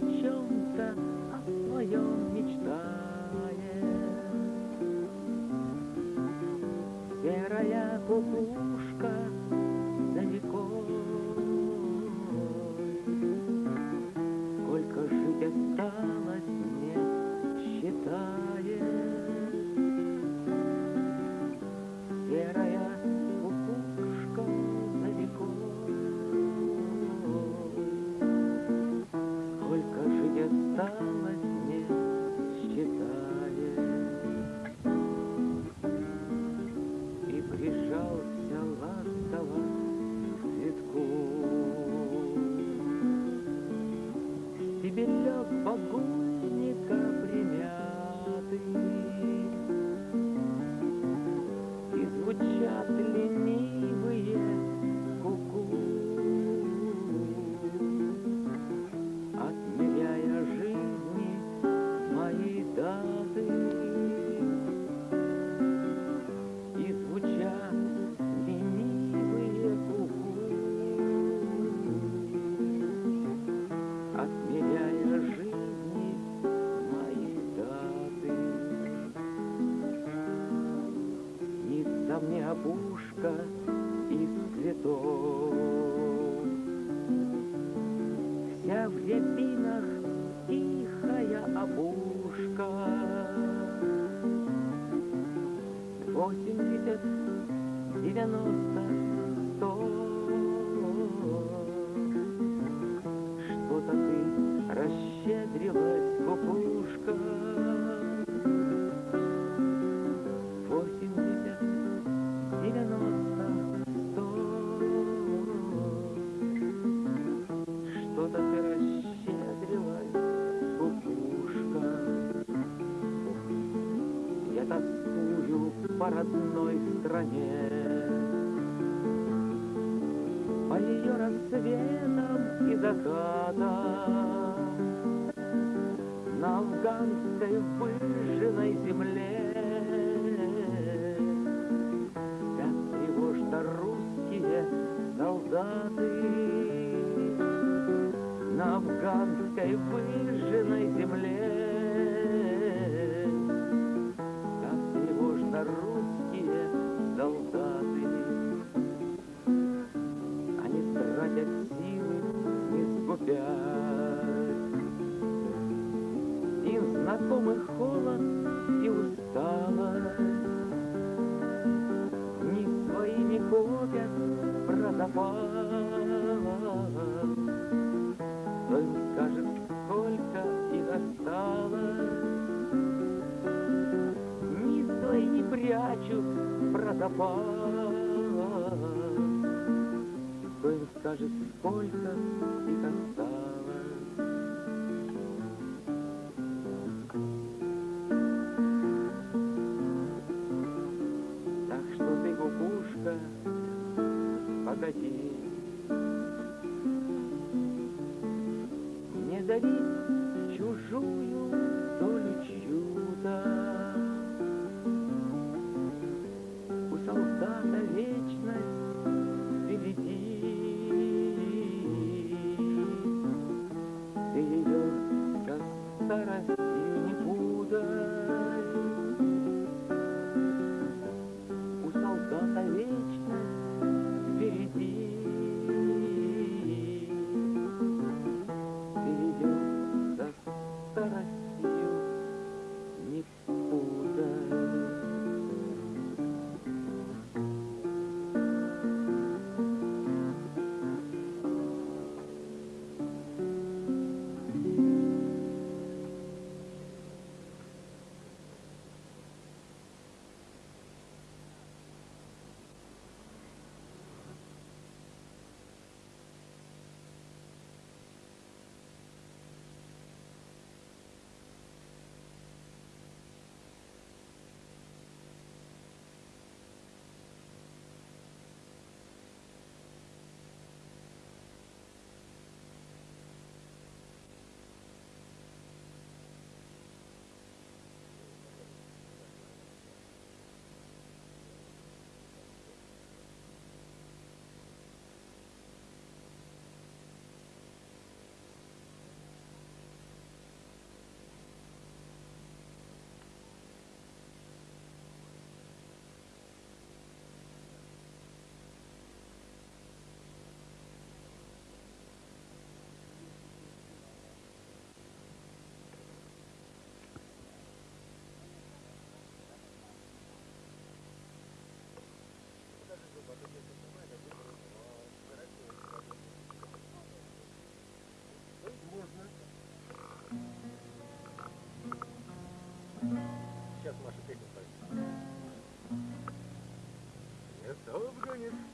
о чем-то о своем мечтает. Серая кукушка Снится мне опушка из цветов, Вся в рябинах тихая опушка. Восемьдесят, девяносто, сто. Родной стране, По ее рассветам и закатам, На афганской выжженной земле. Спят тревожно русские солдаты, На афганской выжженной земле. Скупясь. Им знакомый холод и усталость. Не своими копят про запас. Кто им скажет, сколько их осталось? Ни свои не прячут про запас. Кто им скажет, сколько их осталось?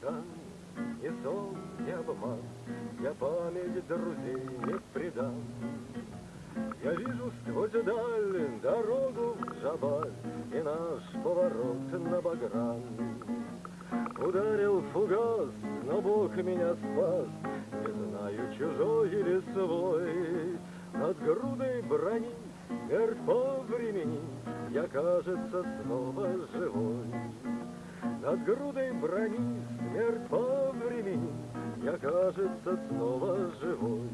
Афганистан, ни сон, ни обман, Я память друзей не предам. Я вижу сквозь даль дорогу в Джабаль И наш поворот на Багран. Ударил фугас, но Бог меня спас, Не знаю, чужой или свой. Над грудой брони смерть по времени Я, кажется, снова живой. Над грудой брони смерть по времени Я, кажется, снова живой.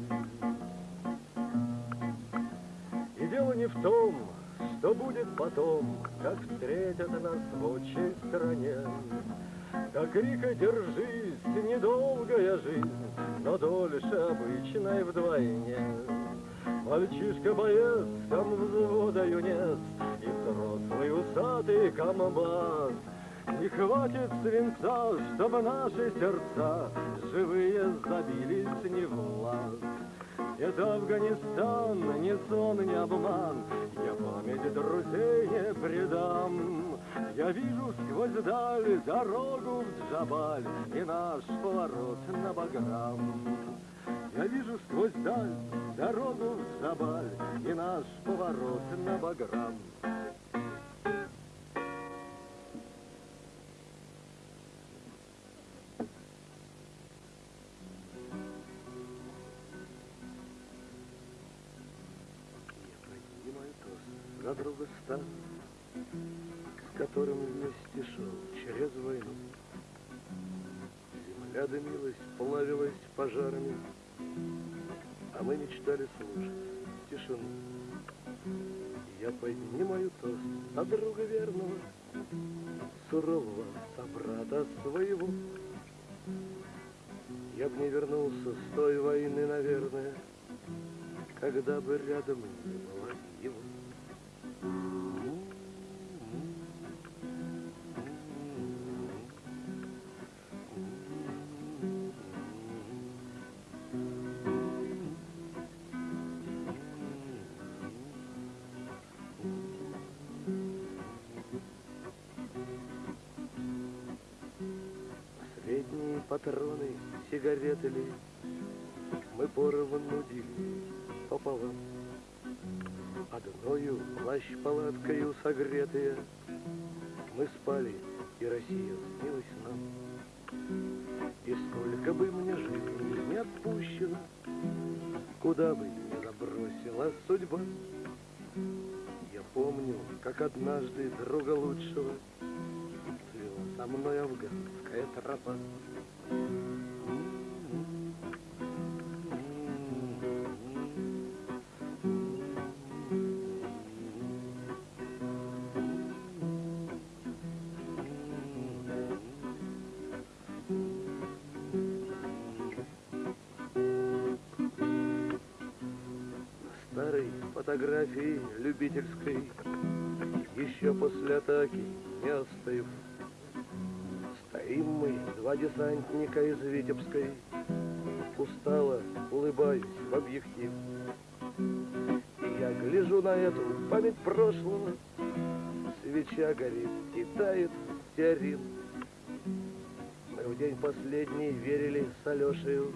И дело не в том, что будет потом, Как встретят нас в отчей стране. До крика «Держись!» недолгая жизнь, Но дольше обычной вдвойне. Мальчишка-боец, ком взвода юнец, И взрослый усатый комбат. Не хватит свинца, чтобы наши сердца Живые забились не в власть. Это Афганистан, ни сон, ни обман, Я память друзей не предам. Я вижу сквозь даль дорогу в Джабаль И наш поворот на Баграм. Я вижу сквозь даль дорогу в Джабаль И наш поворот на Баграм. Друга стан, С которым вместе шел через войну. Земля дымилась, плавилась пожарами, А мы мечтали слушать тишину. Я поднимаю тост за друга верного, Сурового собрата своего. Я б не вернулся с той войны, наверное, когда бы рядом не было его. Последние патроны, сигареты ли, мы поровну делили пополам. Одною плащ-палаткою согретые Мы спали, и Россия снилась нам. И сколько бы мне жизни не отпущено, Куда бы ни забросила судьба, Я помню, как однажды друга лучшего Свела со мной афганская тропа. Фотографии любительской, еще после атаки не остыв. Стоим мы, два десантника из Витебской, устало улыбаюсь в объектив. И я гляжу на эту память прошлого, свеча горит и тает стеарин. Мы в день последний верили с Алешею,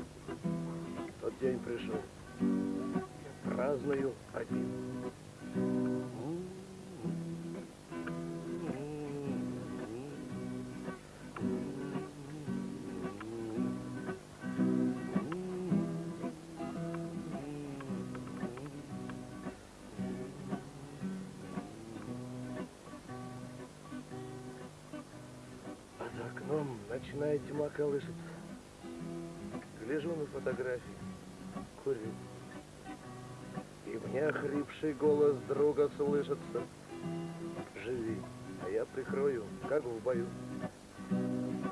тот день пришел праздную один. За окном ночная тьма колышется. Гляжу на фотографии, курю. Мне охрипший голос друга слышится. Живи, а я прикрою, как в бою.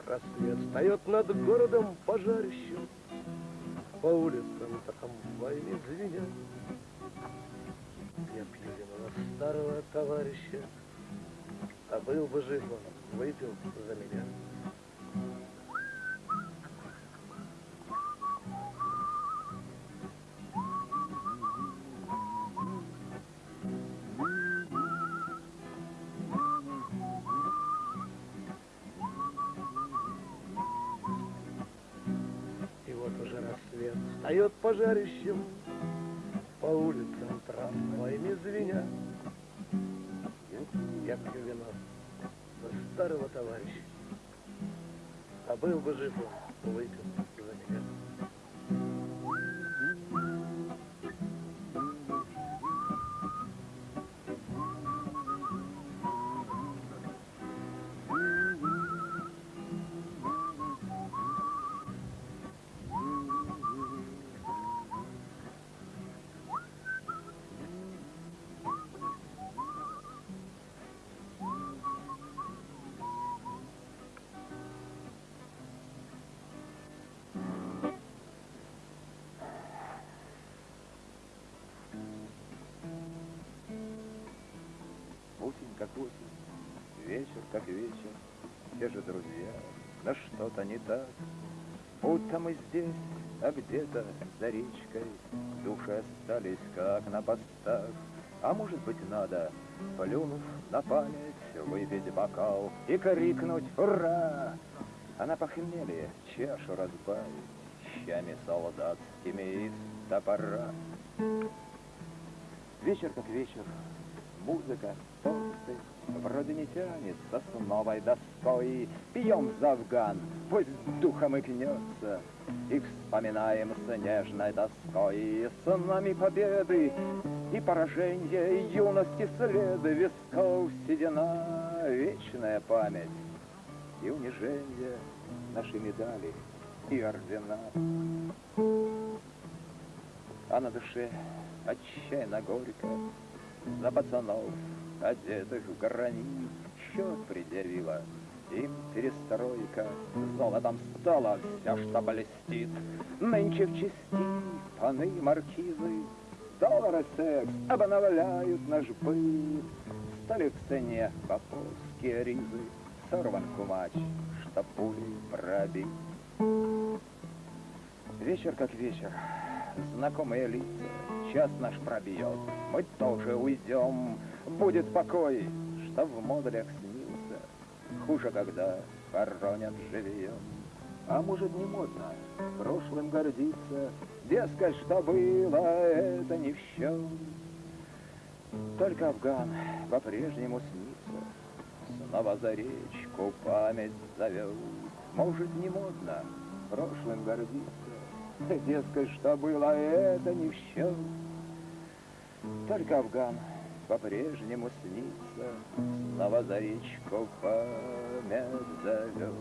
Рассвет встает над городом пожарищем. По улицам трамваями звенят. Я пью вино старого товарища. А был бы жив он, выпил за меня. Поет пожарищем по улицам трамваями звеня. Я пью вино за старого товарища. А был бы жив он, выпил Осень как осень, вечер как вечер, те же друзья, но что-то не так. Будто мы здесь, а где-то за речкой, души остались как на постах. А может быть надо, плюнув на память, выпить бокал и крикнуть «Ура!» А на похмелье чашу разбавить щами солдатскими из топора. Вечер как вечер, музыка, тосты, Вроде не тянется с новой доской. Пьем за Афган, пусть духом и гнется, И вспоминаем с нежной тоской. С нами победы и поражения, Юности следы, висков седина, Вечная память и унижение, Наши медали и ордена. А на душе отчаянно горько За пацанов, одетых в гранит, Счет предъявила им перестройка, Золотом стала вся, что блестит. Нынче в части паны маркизы, Доллар и секс обновляют наш быт. Стали в цене поповские ризы, Сорван кумач, что пулей пробит. Вечер как вечер, знакомые лица, час наш пробьет, мы тоже уйдем, будет покой, что в модулях снился, хуже, когда хоронят живьем. А может не модно? Прошлым гордиться, дескать, что было, это не в счет. Только Афган по-прежнему снится, снова за речку память зовет. Может, не модно? Прошлым гордиться, Дескать, что было, это не в счет. Только Афган по-прежнему снится, Снова за речку память зовет.